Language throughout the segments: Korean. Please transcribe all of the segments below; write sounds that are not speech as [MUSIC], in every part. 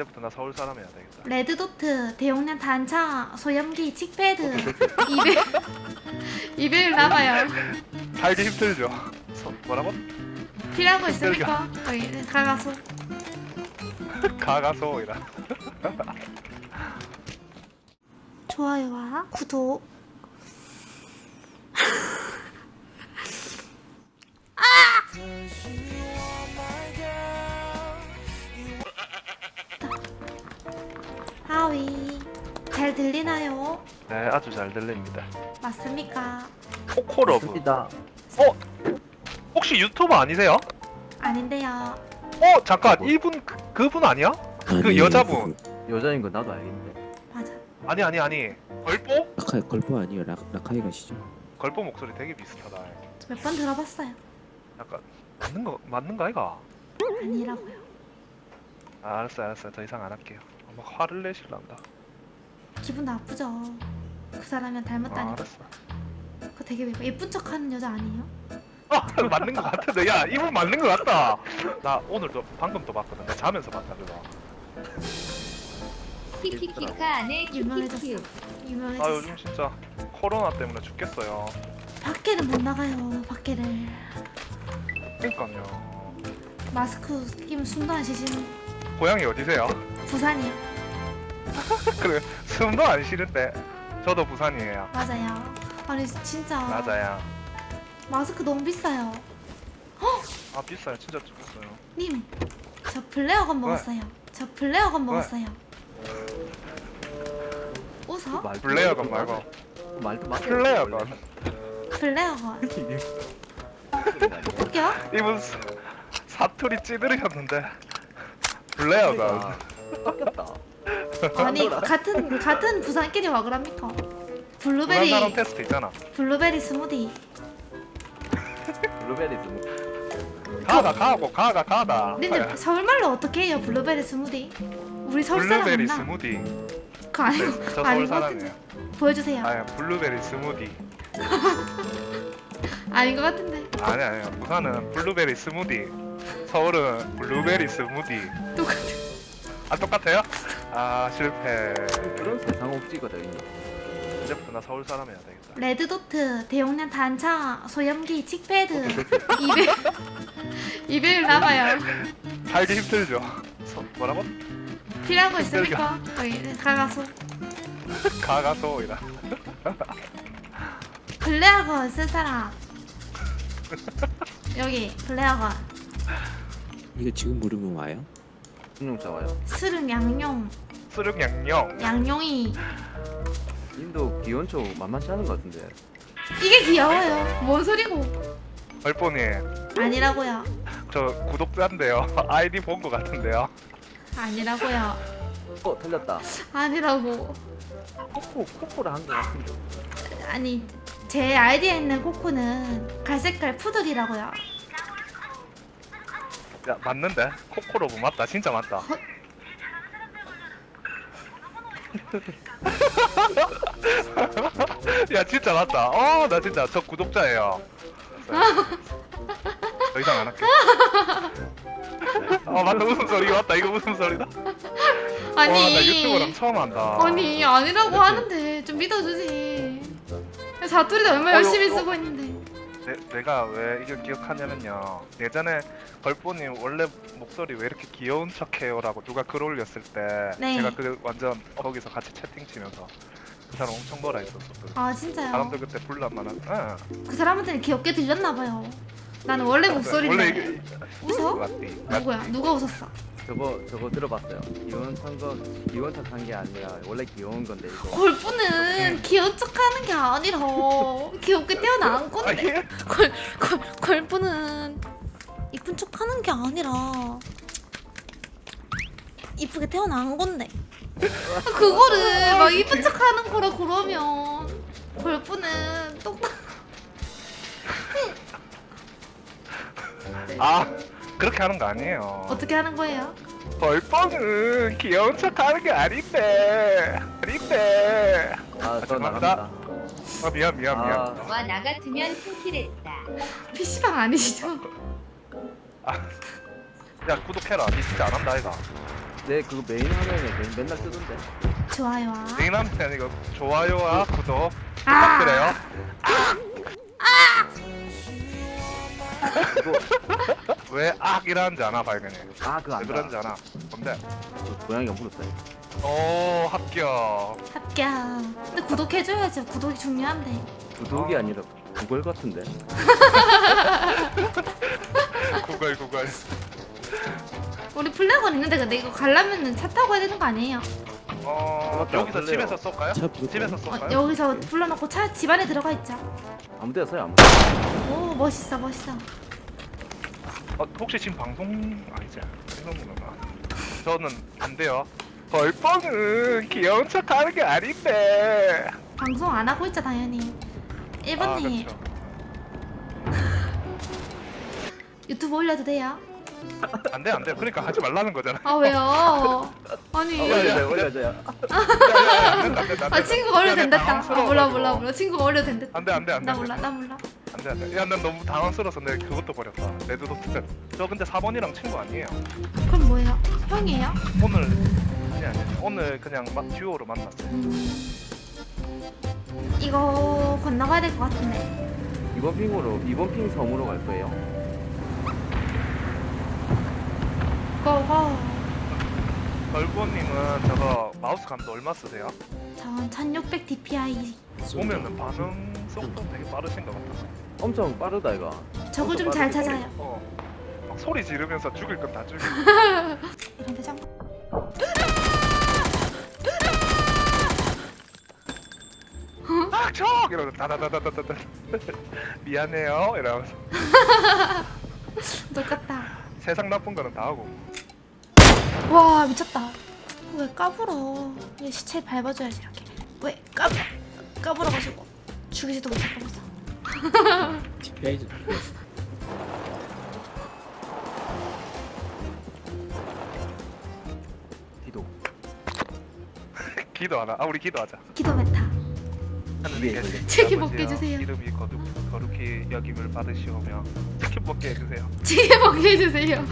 이제부터 나 서울 사람 해야 되겠다. 레드도트, 대용량 단차, 소염기, 칙패드 200 200일 남아요 살기 힘들죠. 서, 뭐라고? 필요한 거 있습니까? 여기 가가소 가가소이라. 좋아요와 구독 네, 아주 잘 들립니다. 맞습니까? 코코러브. 맞습니다. 혹시 유튜버 아니세요? 아닌데요 어, 잠깐. 이분 그, 그분 아니야? 그 여자분. 여자인 거 나도 알겠는데. 맞아 아니 아니 아니. 걸보? 라카이 걸포 아니에요 라, 라카이 가시죠 걸보 목소리 되게 비슷하다. 몇 번 들어봤어요 약간 맞는 거 맞는 거 아이가? 아니라고요 아, 알았어 알았어. 더 이상 안 할게요. 막 화를 내실란다. 기분 나쁘죠 그 사람이랑 아, 닮았다니까 알았어. 그거 되게 예쁜 척하는 여자 아니에요? 아, 맞는 거 같은데. 야, 이분 맞는 거 같다. 나 오늘도 방금 또 봤거든. 나 자면서 봤다 그거. 키키키카 안에 유명해졌어 키키키 아, 유명해졌어 요즘 진짜 코로나 때문에 죽겠어요. 밖에는 못 나가요 밖에를 그러니까요. 마스크 끼면 숨도 안 쉬시는 고향이 어디세요? 부산이요 [LAUGHS] 그래, 숨도 안 쉬는데. 저도 부산이에요. 맞아요 아니 진짜 맞아요. 마스크 너무 비싸요 아 비싸요. 진짜 비싸요. 님 저 블레어건 먹었어요 저 블레어건 먹었어요 웃어? 블레어건 맞아. 말고 말도 맞아. 플레어건. 블레어건 웃겨? 이분 사- 사투리 찌들이었는데 블레어건. 깎였다. 아니 같은 같은 부산끼리 와 그럽니까? 부산 블루베리 사람 테스트 있잖아. 블루베리 스무디 블루베리 좀. 가다 가고 가가 가다. 근데 서울말로 어떻게 해요 블루베리 스무디? 우리 서울 사람 블루베리 맞나? 스무디. 그거 아니고 네, 저 서울 사람이에요. 보여주세요 아 블루베리 스무디. [LAUGHS] 아닌 것 같은데 아니 아니요. 부산은 블루베리 스무디. 서울은 블루베리 스무디. 똑같아 아 똑같아요? [LAUGHS] 아 실패. 그런 세상 없지거든. 이제부터 나 서울 사람 해야 되겠다. red dot, 대용량 탄창, 소염기, cheek pad 200 200일 남아요 살기 힘들죠. 서, 뭐라고? 필요한 거 있습니까? 여기 가가소 가가소 이라. 블레어건 쓸 사람 여기 블레어건 이거 지금 물으면 와요? 중용차 와요. 스릉 양용 수륙 양념. 양용이 인도 기온초 만만치 않은 것 같은데. 이게 귀여워요 뭔 소리고 얼뻔이 아니라고요 저 구독자인데요. [LAUGHS] 아이디 본거 같은데요. 아니라고요 어 틀렸다. 아니라고 코코 코코를 한것 같은데. 아니 제 아이디에 있는 코코는 갈색깔 푸들이라고요 야 맞는데? 코코로브 맞다. 진짜 맞다. 헛. [LAUGHS] 야 진짜 맞다. 어나 진짜 저 구독자예요. 더 이상 안 할게. 어 맞다 무슨 소리 맞다 이거 무슨 소리다? 아니 와 나 유튜브랑 처음 한다. 아니 아니라고 하는데 좀 믿어주지 사투리도 얼마나 어, 열심히 이거- 쓰고 있는데 내, 내가 왜 이걸 기억하냐면요. 예전에 걸보님 원래 목소리 왜 이렇게 귀여운 척해요 라고 누가 글 올렸을 때 네. 제가 그 완전 거기서 같이 채팅 치면서 그 사람 엄청 뭐라 했었거든. 아 진짜요? 사람들 그때 불난 만한. 응. 그 사람한테는 귀엽게 들렸나봐요 나는 원래 목소리인데 원래 이게 웃어? 누구야? 누가 웃었어? 저거 저거 들어봤어요. 기온 찬거 기온 탓한 게 아니라 원래 귀여운 건데 이거. 골프는 귀여운 척하는 게 아니라 귀엽게 태어난 아 건데 예? 골, 골, 골프는 이쁜 척하는 게 아니라 이쁘게 태어난 건데 그거를 막 이쁜 척하는 거라 그러면 골프는 똑똑 아 그렇게 하는 거 아니에요. 어떻게 하는 거예요? 벌뻔은 귀여운 척 하는 게 아닌데. 아닌데. 아저 죄송합니다. 나갑니다. 아 미안 미안 미안. 아와나 같으면 킹킬했다 PC방 아니시죠? 야 구독해라. 니 진짜 안 한다 이가. 내 그거 메인 화면에 맨- 맨날 뜨던데. 좋아요. 닉남편 이거 좋아요와 구독 아! 부탁드려요. 이거 왜 악이라는지 아나 발견해. 아 그거 왜안 그런지 그런지 아나. 뭔데? 고양이가 물었어요. 오 합격. 합격. 근데 구독해줘야죠. 구독이 중요한데. 구독이 아. 아니라 구글 같은데. [LAUGHS] 구글 구글. 우리 플래곤 있는데 근데 이거 가려면은 차 타고 해야 되는 거 아니에요? 어 맞다, 여기서. 집에서 쏠까요? 차? 집에서 어, 쏠까요? 여기서 불러놓고 차 집 안에 들어가 있자. 아무 데나 써요 아무 데나. 오 멋있어 멋있어. 어, 혹시 지금 방송 아니지? 방송이구나. 저는 안 돼요. 벌뻥은 귀여운 척 하는 게 아닌데. 방송 안 하고 있자 당연히. 아, 1번님 그렇죠. [LAUGHS] 유튜브 올려도 돼요? 안 돼, 안 돼. 그러니까 하지 말라는 거잖아. 아 왜요? [LAUGHS] 아니 아. 올려줘요 올려줘요. 아. 친구가 올려도 된댔다. 아. 몰라 몰라 몰라 친구가 올려도 된댔다. 안 돼, 안 돼, 안 돼. 나. 몰라 나 몰라. 안 돼, 안 돼. 야, 난 너무 당황스러워서 내가 그것도 버렸다. red dot. 저 근데 4번이랑 친구 아니에요. 그럼 뭐예요? 형이에요? 오늘 아니 아니. 오늘 그냥 막 듀오로 만났어요. 음. 이거 건너가야 될 것 같은데. 이번 핑으로 이번 핑 섬으로 갈 거예요. 고고. 걸보님은 저거 마우스 감도 얼마 쓰세요? 전1600 DPI. 보면은 반응 속도 되게 빠르신 것 같아서. 엄청 빠르다 이거. 저걸 좀잘 찾아요. 어. 막 소리 지르면서 죽일 건 다 죽이고. [LAUGHS] 이런 데장. 아, 척! 이러면서 다다다다다다. [LAUGHS] 미안해요. 이러면서 [LAUGHS] 똑같다. 세상 나쁜 거는 다 하고. 와 미쳤다. 왜 까불어? 얘 시체 밟아줘야지 이렇게. 왜 까불 까불어가지고 죽이지도 못하 TPI 디도. 기도하나? 아, 우리 기도하자. 기도 메타. 아버지여, 먹게 해주세요. 이름이 거룩, 거룩히 여김을 받으시오며 치킨 먹게 해주세요. 지게 먹게 해주세요.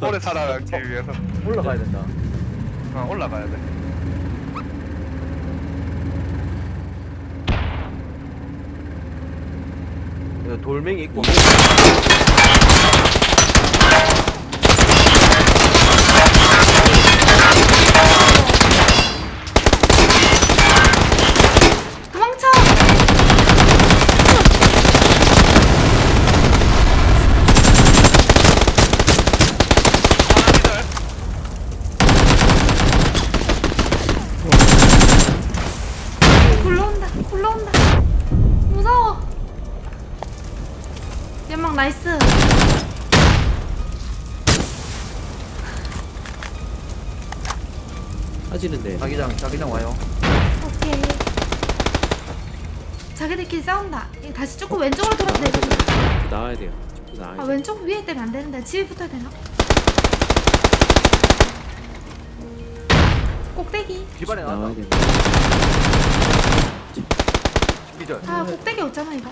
오래 살아가기 위해서 올라가야 된다. 어, 올라가야 돼. 돌멩이 있고. 빠지는데 자기장 자기장 와요. 오케이. 자기들끼리 싸운다. 이거 다시 조금 왼쪽으로 돌아도 되고. 나와야 돼요. 좀 나와야 아 돼. 왼쪽 위에 때면 안 되는데 집에 붙어야 되나? 꼭대기. 집안에 나와야 나왔다. 돼. 기절. 아 꼭대기 없잖아 이거.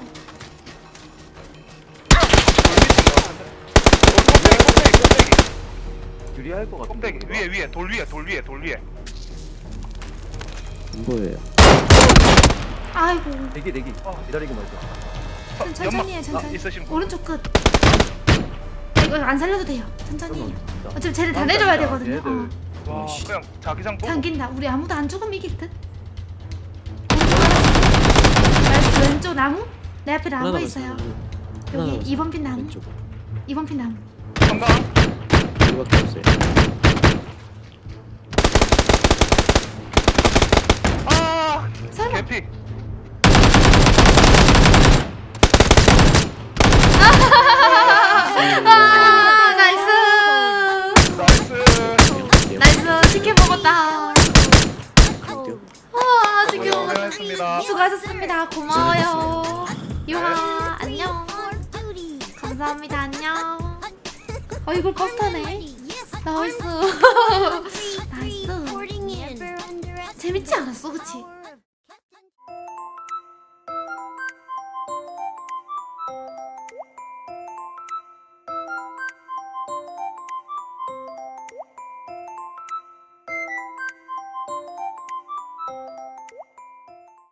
꼭대기, 꼭대기, 꼭대기. 유리할 것 같은데. 꼭대기. 위에, 위에, 돌 위에, 돌 위에, 돌 위에. 안 보여요. 아이고. 대기 대기. 어. 기다리기만 해줘. 어, 천천히 해. 천천히. 아. 오른쪽 끝. 이거 안 살려도 돼요. 천천히 해요. 진짜. 어차피 쟤네 다 아, 내려야 진짜. 되거든요. 어. 와. 그냥 자기장 보고. 당긴다. 우리 아무도 안 죽으면 이길 듯. nice 왼쪽 나무? 내 앞에 하나 나무. 있어요. 하나 여기 남았어. 2번 핀 나무. 왼쪽. 2번 핀 나무. 섬광. 이거밖에 없어요. 아, 설마. 개피. 아 nice. nice. nice 치킨 먹었다. 갈게요. 아 치킨 먹었다. 수고하셨습니다. 고마워요. 유하 안녕. 감사합니다. 안녕. 어 이걸 버스 타네. nice. [LAUGHS] nice. 재밌지 않았어, 그치?